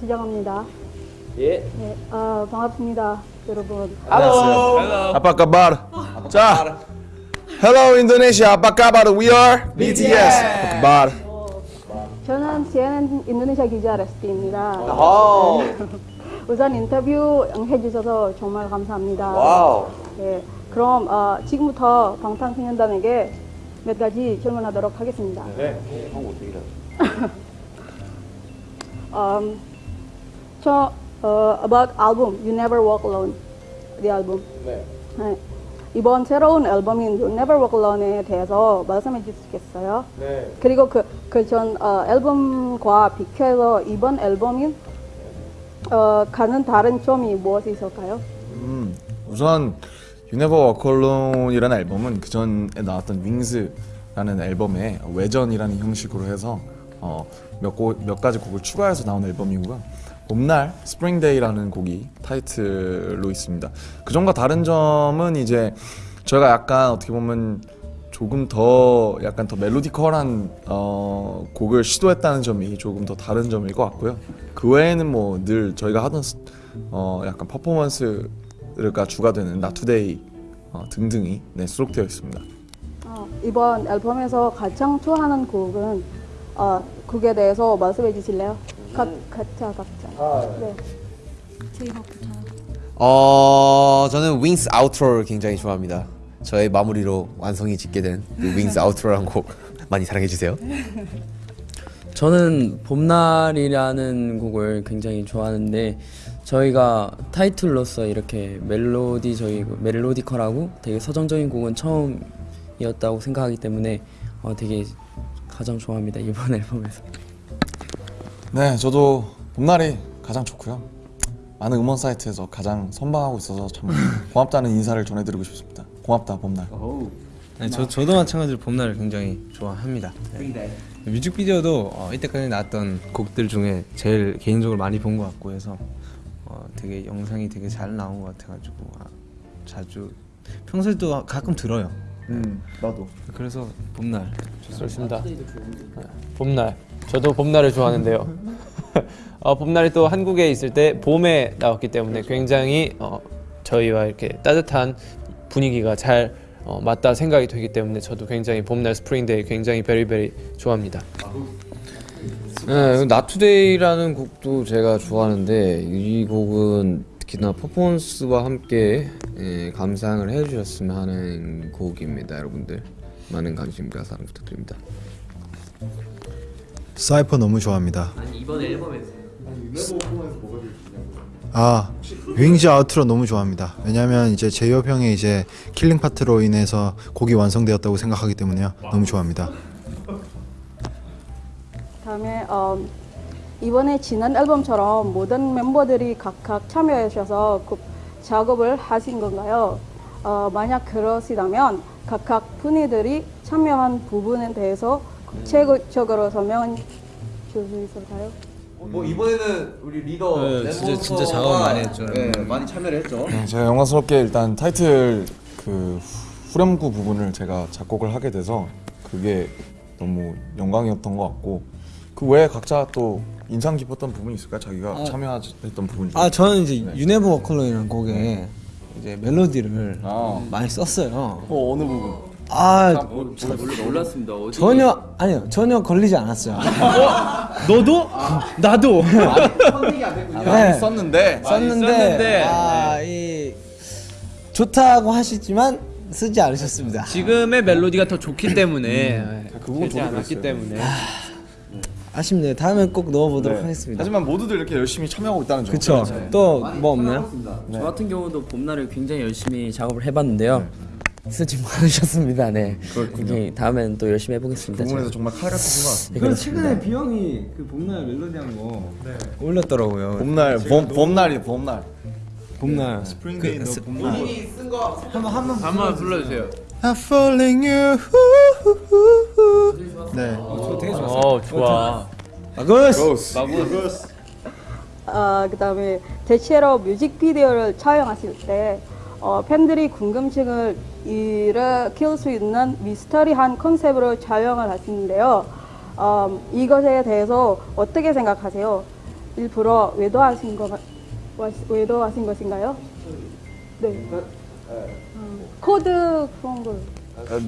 시작합니다. 예. 네, 아, 반갑습니다, 여러분. Hello. Apa kabar? 자, Hello Indonesia. Apa kabar? We are BTS. Apa kabar? 저는 CNN 인도네시아 기자 레스티입니다. 오. 우선 인터뷰 응해주셔서 정말 감사합니다. Wow. 네, 그럼 어, 지금부터 방탄소년단에게 몇 가지 질문하도록 하겠습니다. 네. 한국 어떻게 이 저 어, about album You Never Walk Alone, the album. 네. 네, 이번 새로운 앨범인 You Never Walk Alone에 대해서 말씀해 주시겠어요? 네. 그리고 그 그전 어, 앨범과 비교해서 이번 앨범인 어, 가는 다른 점이 무엇이 있을까요? 음, 우선 You Never Walk Alone이라는 앨범은 그 전에 나왔던 윙스라는 앨범의 외전이라는 형식으로 해서 어, 몇, 곡, 몇 가지 곡을 추가해서 나온 앨범이고요. 봄날 Day라는 곡이 타이틀로 있습니다. 그 점과 다른 점은 이제 저희가 약간 어떻게 보면 조금 더 약간 더 멜로디컬한 어, 곡을 시도했다는 점이 조금 더 다른 점일 것 같고요. 그 외에는 뭐 늘 저희가 하던 스- 어, 약간 퍼포먼스가 주가 되는 Today 어, 등등이 네, 수록되어 있습니다. 어, 이번 앨범에서 가장 좋아하는 곡은 어, 곡에 대해서 말씀해 주실래요? 각, 각자 각자. 네. 어 저는 윙스 아우트로를 굉장히 좋아합니다. 저의 마무리로 완성이 짓게 된 윙스 아우트로라는 곡 많이 사랑해 주세요. 저는 봄날이라는 곡을 굉장히 좋아하는데 저희가 타이틀로서 이렇게 멜로디 저희 멜로디컬하고 되게 서정적인 곡은 처음이었다고 생각하기 때문에 어, 되게 가장 좋아합니다 이번 앨범에서. 네, 저도 봄날이 가장 좋고요. 많은 음원 사이트에서 가장 선방하고 있어서 참 고맙다는 인사를 전해드리고 싶습니다. 고맙다 봄날. 네, 저, 저도 마찬가지로 봄날을 굉장히 좋아합니다. 네. 뮤직비디오도 어, 이때까지 나왔던 곡들 중에 제일 개인적으로 많이 본 것 같고 해서 어, 되게 영상이 되게 잘 나온 것 같아가지고 아, 자주 평소에도 가끔 들어요. 음, 나도. 그래서 봄날 좋습니다. 봄날. 저도 봄날을 좋아하는데요. 어, 봄날이 또 한국에 있을 때 봄에 나왔기 때문에 굉장히 어, 저희와 이렇게 따뜻한 분위기가 잘 어, 맞다 생각이 되기 때문에 저도 굉장히 봄날 Spring Day 굉장히 very very 좋아합니다. 네, Not Today라는 곡도 제가 좋아하는데 이 곡은 특히나 퍼포먼스와 함께 예, 감상을 해주셨으면 하는 곡입니다, 여러분들. 많은 관심과 사랑 부탁드립니다. 사이퍼 너무 좋아합니다. 아니 이번 앨범에서. 아 Wings Outro 너무 좋아합니다. 왜냐하면 이제 제이홉 형의 이제 killing part로 인해서 곡이 완성되었다고 생각하기 때문에요. 너무 좋아합니다. 다음에 어, 이번에 지난 앨범처럼 모든 멤버들이 각각 참여하셔서 그 작업을 하신 건가요? 어, 만약 그러시다면 각각 분위들이 참여한 부분에 대해서 구체적으로 설명해 줄수 있을까요? 뭐 이번에는 우리 리더 네, 진짜- 진짜 작업 많이 했죠. 네, 많이 참여를 했죠. 네, 제가 영광스럽게 일단 타이틀 그 후렴구 부분을 제가 작곡을 하게 돼서 그게 너무 영광이었던 것 같고 그 외에 각자 또 인상 깊었던 부분이 있을까요? 자기가 참여했던 부분 중에 아 저는 이제 유네버 워컬러이라는 곡에 이제 멜로디를 아. 많이 썼어요. 어, 어느 부분? 아 몰랐습니다. 어디 전혀 아니요 전혀 걸리지 않았어요. 너도 나도 네. 썼는데 썼는데 아이 좋다고 하시지만 쓰지 않으셨습니다. 지금의 멜로디가 더 좋기 때문에 그 부분 저도 않았기 그랬어요. 때문에 아쉽네요. 다음에 꼭 넣어보도록 네. 하겠습니다. 하지만 모두들 이렇게 열심히 참여하고 있다는 점. 그쵸. 또 뭐 없나요? 저 같은 경우도 봄날을 굉장히 열심히 작업을 해봤는데요. 쓰지 않으셨습니다. 네. 이게 다음엔 또 열심히 해보겠습니다. 그 부분에서. 정말 칼 같으신 것 같습니다. 그래서 최근에 뷔 형이 그 봄날 멜로디한 거 올렸더라고요. 봄날, 봄, 봄날이 봄날. 봄날. Spring Day 너 봄날. 한번 불러주세요. I'm falling you. 네. 어 좋아. 마구스. 어, 그다음에 대체로 뮤직비디오를 촬영하실 때 어, 팬들이 궁금증을 일으킬 수 있는 미스터리한 컨셉으로 촬영을 하시는데요. 어, 이것에 대해서 어떻게 생각하세요? 일부러 외도하신 거 외도하신 것인가요? 네. 음, 코드 그런 걸.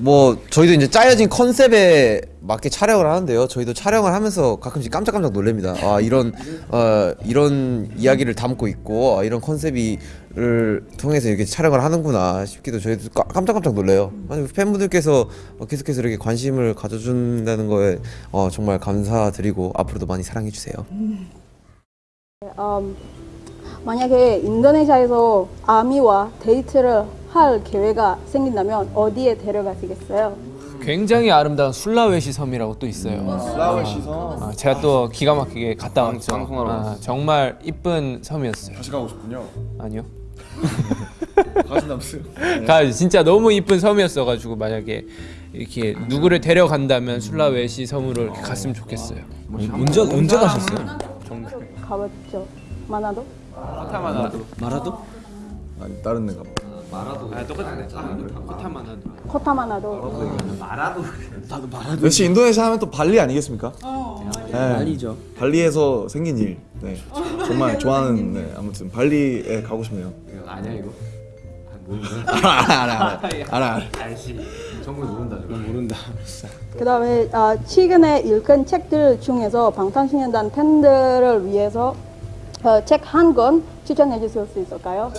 뭐 저희도 이제 짜여진 컨셉에 맞게 촬영을 하는데요. 저희도 촬영을 하면서 가끔씩 깜짝깜짝 놀랍니다. 아 이런 어 이런 이야기를 담고 있고 아, 이런 컨셉이를 통해서 이렇게 촬영을 하는구나 싶기도 저희도 까- 깜짝깜짝 놀래요. 아니 팬분들께서 어, 계속해서 이렇게 관심을 가져준다는 거에 어, 정말 감사드리고 앞으로도 많이 사랑해 주세요. 음, 만약에 인도네시아에서 아미와 데이트를 할 기회가 생긴다면 어디에 데려가시겠어요? 굉장히 아름다운 술라웨시 섬이라고 또 있어요. 슬라웨시 섬 아, 제가 또 기가 막히게 갔다 왔죠. 방송하러 아, 정말 이쁜 섬이었어요. 다시 가고 싶군요. 아니요. 가신다면서요? 가 진짜 너무 이쁜 섬이었어가지고 만약에 이렇게 누구를 데려간다면 술라웨시 섬으로 이렇게 갔으면 좋겠어요. 언제 언제 가셨어요? 가봤죠. 마나도? 마라도? 아니 다른 데 가 뭐. 코타마나도. 역시 인도네시아 하면 또 발리 아니겠습니까? 네. 아니죠. 발리에서 생긴 일. 네. 정말 좋아하는 네. 아무튼 발리에 가고 싶네요. 아니야 이거. 알아 알아 알아 알아. 정말 모른다. 모른다. 그 다음에 아, 최근에 읽은 책들 중에서 방탄소년단 팬들을 위해서 어, 책한 권 추천해 주실 수 있을까요?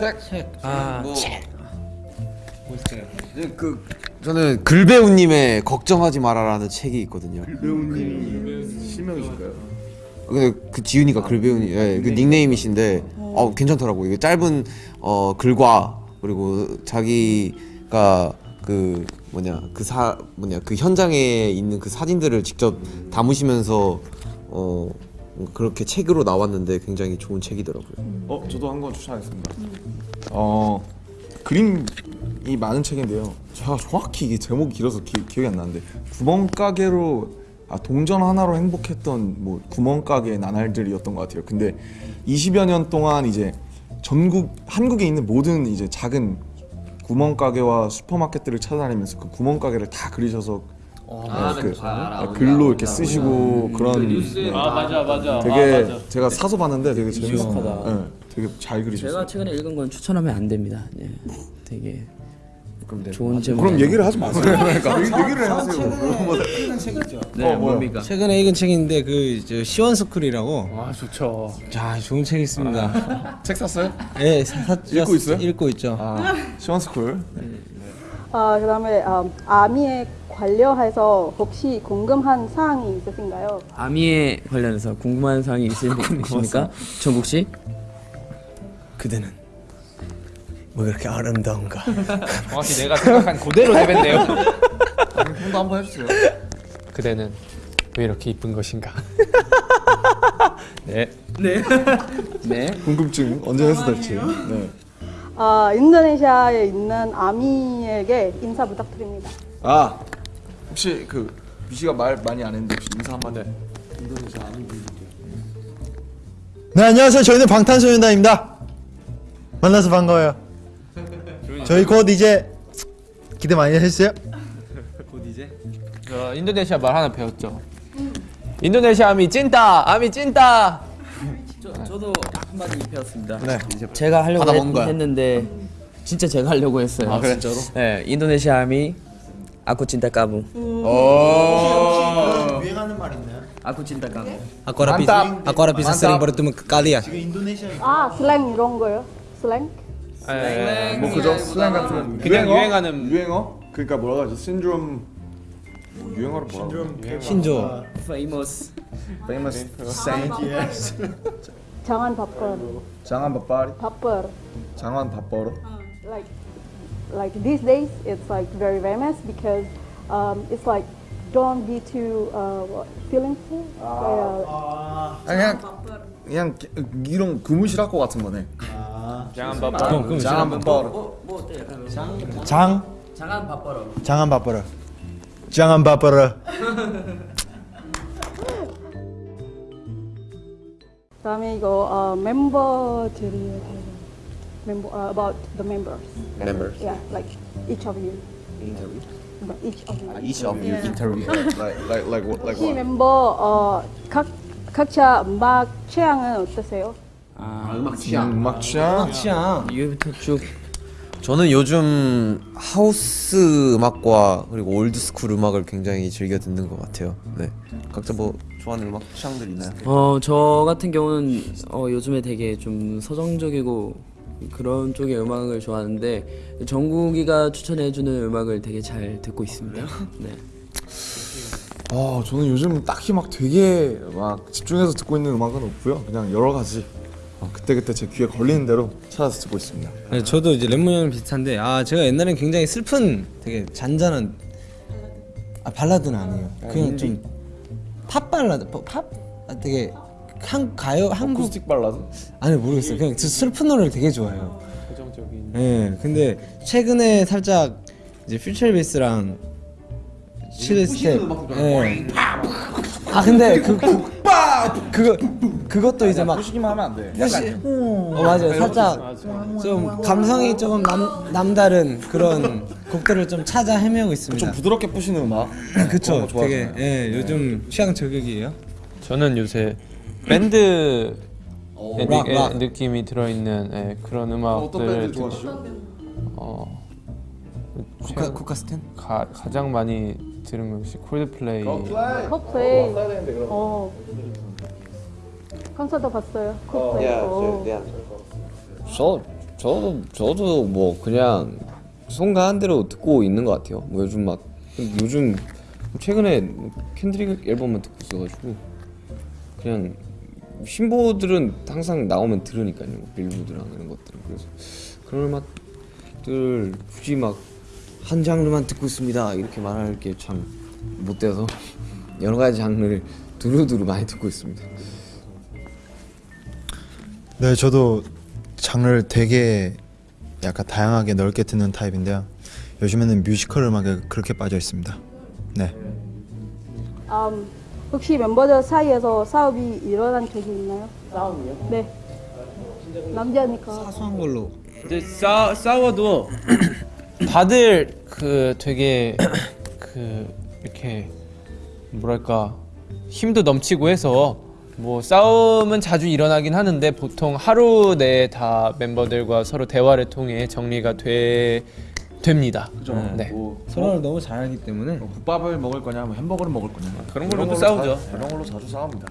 아, 그 저는 글배우님의 걱정하지 마라라는 책이 있거든요. 배우님 실명이실까요? 근데 그 지윤이가 글배우님, 예, 그 닉네임이신데, 어 괜찮더라고. 이게 짧은 어 글과 그리고 자기가 그 뭐냐 그 사 뭐냐 그 현장에 있는 그 사진들을 직접 담으시면서 어 그렇게 책으로 나왔는데 굉장히 좋은 책이더라고요. 어 저도 한 권 추천하겠습니다. 어 그림 이 많은 책인데요. 제가 정확히 이게 제목이 길어서 기, 기억이 안 나는데 구멍가게로 아 동전 하나로 행복했던 뭐 구멍가게 나날들이었던 것 같아요. 근데 20여 년 동안 이제 전국 한국에 있는 모든 이제 작은 구멍가게와 슈퍼마켓들을 찾아다니면서 그 구멍가게를 다 그리셔서 네, 그 아, 글로 이렇게 쓰시고 그런 네. 아 맞아 맞아. 되게 제가 사서 봤는데 되게 재밌어. 유익하다. 네, 되게 잘 그리셨어요. 제가 최근에 읽은 건 추천하면 안 됩니다. 예, 되게 네. 좋은 제목. 그럼 얘기를 하지 마세요. 그러니까 얘기를 하세요. 네, 뭡니까? 최근에 읽은 책인데 그저 시원 스쿨이라고. 아 좋죠. 자 좋은 책 있습니다. 책 샀어요? 예, 사, 사, 읽고 있어요? 읽고 있죠. 아, 시원 스쿨. 아, 그다음에 음, 아미에 관련해서 혹시 궁금한 사항이 있으신가요? 아미에 관련해서 궁금한 사항이 있으십니까? 정국 씨? 그대는 뭐 그렇게 아름다운가? 정확히 내가 생각한 그대로 내뱉네요. 형도 한번 해주세요. 그대는 왜 이렇게 이쁜 것인가? 네. 네. 궁금증 언제 해소될지. 네. 아, 인도네시아에 있는 아미에게 인사 부탁드립니다. 아 혹시 그 미씨가 말 많이 안 했는데 혹시 인사 한번 해. 네 안녕하세요. 저희는 방탄소년단입니다. 만나서 반가워요. 저희 곧 이제 기대 많이 해주세요. 저 인도네시아 말 하나 배웠죠. 인도네시아 아미 찐따, 아미 찐따. 저, 저도 한마디 배웠습니다. 네. 제가 하려고 했. 했는데 진짜 제가 하려고 했어요. 아 진짜로? 네, 인도네시아 아미 아쿠 찐따 까부. 유행하는 말 있나요? 아쿠 찐따 까부. Aku orang bisa, aku orang bisa sering bertemu ke kalian. 인도네시아 아, 슬랭 이런 거요? 슬랭? 네. 뭐 그죠? 슬랭 같은 그냥 유행하는- 유행어? 그러니까 뭐라고 하지? 신드롬 뭐 유행어로 뭐라고? 하지? 신조. Famous. Famous saint. 장안 바뻘. 장안 밥바리. 바뻘. 장안 밥버릇. Like, like these days, it's like very famous because um, it's like don't be too uh, what, feelingful. Uh, 그냥 그냥 이런 그무실할 것 같은 거네. 장한 밥. 어, 그럼 장안 밥버릇. 뭐 어때요? 장 장안 바빠라. 장안 바빠라. 장안 바빠라. 그다음에 이거 어, 멤버들이 멤버 uh, about the members. Members. Yeah, like each of you. But each of you. Each of you interview. Like like like what like 이 what? 멤버 어, 각 각자 음악 취향은 어떠세요? 아, 음악 취향. 음악 취향 취향. 이거부터 쭉 저는 요즘 하우스 음악과 그리고 old school 음악을 굉장히 즐겨 듣는 것 같아요. 네. 각자 뭐 좋아하는 음악 취향들 있나요? 어, 저 같은 경우는 어, 요즘에 되게 좀 서정적이고 그런 쪽의 음악을 좋아하는데 정국이가 추천해주는 음악을 되게 잘 듣고 있습니다. 네. 아 저는 요즘 딱히 막 되게 막 집중해서 듣고 있는 음악은 없고요 그냥 여러 가지 어, 그때그때 제 귀에 걸리는 대로 찾아서 듣고 있습니다 네, 저도 이제 형이랑 비슷한데 아 제가 옛날엔 굉장히 슬픈 되게 잔잔한 아 발라드는 아니에요. 그냥 좀 팝 발라드 팝- 팝 아, 되게 한 가요 한국 어쿠스틱 발라드? 아니 모르겠어요. 그냥 저 슬픈 노래를 되게 좋아해요. 고정적인. 예. 근데 최근에 살짝 이제 future bass랑 chillstep. 예. 아 근데 그, 그 그거 그것도 이제 막 부시기만 하면 안돼 어 맞아요. 살짝 좀 감성이 조금 남 남다른 그런 곡들을 좀 찾아 헤매고 있습니다. 좀 부드럽게 부시는 음악 그쵸. 되게. 예, 요즘 취향 저격이에요. 저는 요새 밴드 의 느- 락, 의 락. 느낌이 들어있는 예, 그런 좋아하시죠? 어, 쿠카 쿠카스텐? 가, 가장 많이 들은 것이 콜드플레이 컵플레이. 어. 콘서트 봤어요. 어. 저 저도 저도 뭐 그냥 송가한 대로 듣고 있는 것 같아요. 뭐 요즘 막 요즘 최근에 캔드릭 앨범만 듣고 있어가지고 그냥 신보들은 항상 나오면 들으니까요. 빌보드랑 이런 것들은 그래서 그런 음악들 굳이 막 한 장르만 듣고 있습니다 이렇게 말할 게 참 못돼서 여러 가지 장르를 두루두루 많이 듣고 있습니다. 네, 저도 장르를 되게 약간 다양하게 넓게 듣는 타입인데요. 요즘에는 뮤지컬 음악에 그렇게 빠져 있습니다. 네. 음, 혹시 멤버들 사이에서 싸움이 일어난 적이 있나요? 싸움이요? 네. 남자니까. 사소한 걸로 근데 싸, 싸워도 다들 그 되게 그 이렇게 뭐랄까 힘도 넘치고 해서 뭐 싸움은 자주 일어나긴 하는데 보통 하루 내에 다 멤버들과 서로 대화를 통해 정리가 돼 됩니다. 네. 뭐 서로를 너무 잘 알기 때문에 뭐 국밥을 먹을 거냐 뭐 햄버거를 먹을 거냐 그런 걸로도 걸로 싸우죠. 자- 그런 걸로 자주 싸웁니다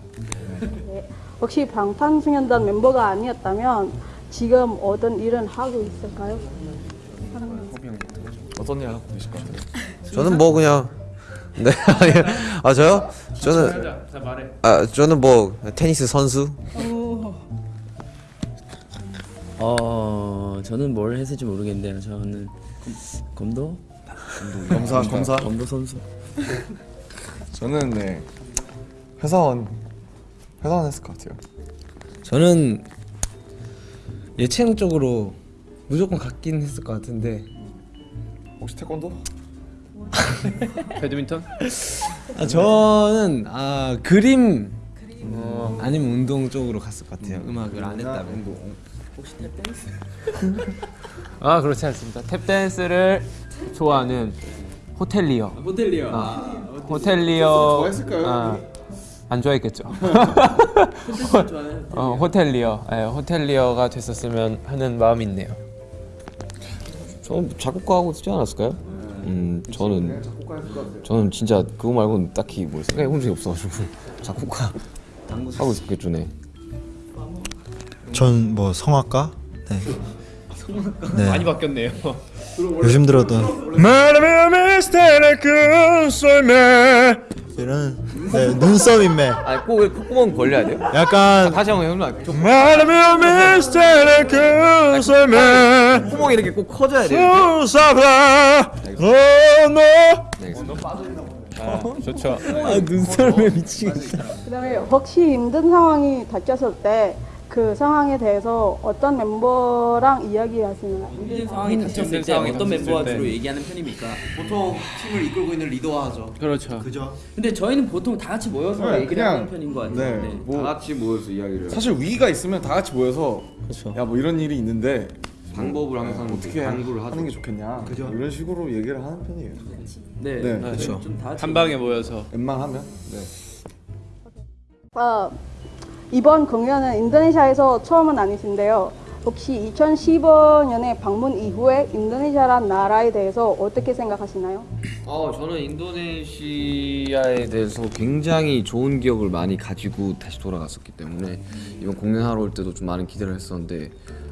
혹시 방탄소년단 멤버가 아니었다면 지금 어떤 일은 하고 있을까요? 어떤 일 하고 계실 것 같아요? 저는 뭐 그냥 네. 아 저요? 저는. 아 저는 뭐 테니스 선수. 어, 저는 뭘 했을지 모르겠는데요. 저는 검도 검사 검사 검도 선수. 저는 네 회사원 회사원 했을 것 같아요 저는 예체능 쪽으로 무조건 갔긴 했을 것 같은데 혹시 태권도? 배드민턴? 아, 저는 아 그림 아니면 운동 쪽으로 갔을 것 같아요. 음 악을 안 했다면 아 그렇지 않습니다. 탭 댄스를 좋아하는 호텔리어. 호텔리어. 호텔리어. 좋아했을까요, 아, 안 좋아했겠죠. 어, 호텔리어. 예, 호텔리어가 됐었으면 하는 마음이 있네요. 저는 작곡가하고 쓰지 않았을까요? 음 저는 저는 진짜 그거 말고는 딱히 뭐 생각해 본 적이 없어가지고 작곡가 하고 있었겠죠 네. 전뭐 성악가? 네. 네. 많이 바뀌었네요. 요즘 들었던 이런 네, 눈썹인매 아니 꼭왜 콧구멍 벌려야 돼요? 약간 다시 한번 해보면 좀 콧구멍이 이렇게 꼭 커져야 돼요 아, 좋죠. 아 눈썰매 미치겠다. 그다음에 혹시 힘든 상황이 닥쳤을 때 그 상황에 대해서 어떤 멤버랑 이야기하시나요? 힘든 상황이 닥쳤을 때 상황이 어떤 닥쳤을 때. 주로 얘기하는 편입니까? 보통 팀을 이끌고 있는 리더가 하죠. 그렇죠. 근데 저희는 보통 다 같이 모여서 네, 얘기를 그냥, 하는 편인 것 같아요. 네, 네. 뭐 다 같이 모여서 이야기를 사실 위기가 있으면 다 같이 모여서 그렇죠. 야 뭐 이런 일이 있는데 방법을 항상 어떻게 강구를. 하는 게 좋겠냐 이런 식으로 얘기를 하는 편이에요 네, 네, 그렇죠. 좀다 같이 한 방에 모여서 웬만하면 네. 어, 이번 공연은 인도네시아에서 처음은 아니신데요. 혹시 2015년에 방문 이후에 인도네시아란 나라에 대해서 어떻게 생각하시나요? 어, 저는 인도네시아에 대해서 굉장히 좋은 기억을 많이 가지고 다시 돌아갔었기 때문에 이번 공연하러 올 때도 좀 많은 기대를 했었는데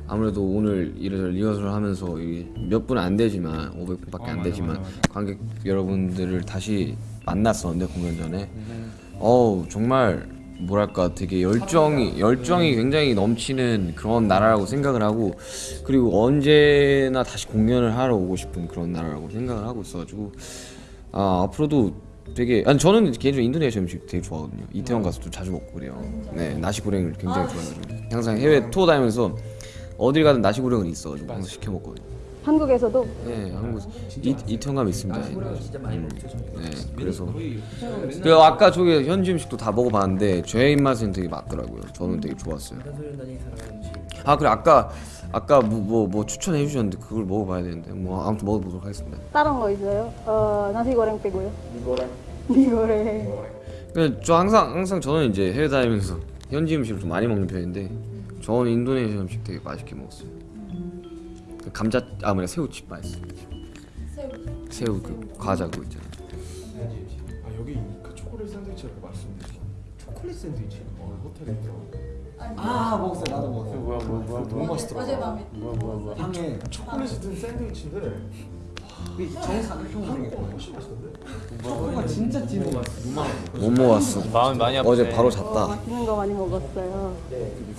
아무래도 오늘 이래저래 리허설을 하면서 몇 분 안 되지만 500분밖에 안 되지만 관객 여러분들을 다시 만났었는데 공연 전에 어우 정말 뭐랄까 되게 열정이 열정이 굉장히 넘치는 그런 나라라고 생각을 하고 그리고 언제나 다시 공연을 하러 오고 싶은 그런 나라라고 생각을 하고 있어가지고 아 앞으로도 되게 아니 저는 개인적으로 인도네시아 음식 되게 좋아하거든요. 이태원 가서 좀 자주 먹고 그래요. 네 나시고랭을 굉장히 좋아해가지고. 항상 해외 투어 다니면서 어딜 가든 나시고랭은 있어가지고 항상 시켜 먹거든요 한국에서도 네, 한국 이, 이태원 가면 있습니다. 음, 네, 그래서 그 아까 저기 현지 음식도 다 먹어봤는데 제 입맛엔 되게 맞더라고요. 저는 되게 좋았어요. 아 그래 아까 아까 뭐뭐 뭐 추천해 주셨는데 그걸 먹어봐야 되는데 뭐 아무튼 먹어보도록 하겠습니다. 다른 거 있어요? 어, 나시 고랭 빼고요. 미고랭. 미고랭. 근데 저 항상 항상 저는 이제 해외 다니면서 현지 음식을 좀 많이 먹는 편인데 저는 인도네시아 음식 되게 맛있게 먹었어요. 그 감자 아 뭐냐 새우칩 맛있어. 새우. 새우 그 과자 그거 있잖아. 아 여기 그 초콜릿 샌드위치를 말씀드렸죠. 초콜릿 샌드위치? 어 호텔에서. 아 먹었어요. 나도 먹었어요. 뭐야 뭐야 뭐야 너무 맛있더라고. 어젯밤에. 뭐야 뭐야 뭐야. 초콜릿이 든 샌드위치인데. 못 먹었어. 마음이 많이 아프네. 어제 바로 잤다. 맛있는 거 많이 먹었어요.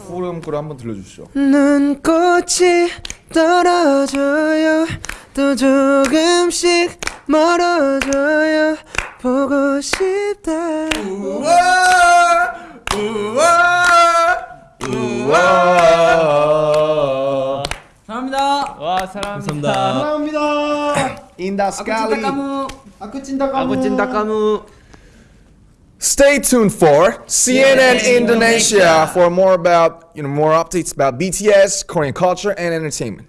후렴 거를 한번 들려주시죠. 눈꽃이 떨어져요 또 조금씩 멀어져요 보고 싶다 와 사랑합니다. 감사합니다. Indah Stay tuned for CNN Indonesia. For more about, you know, more updates about BTS, Korean culture and entertainment.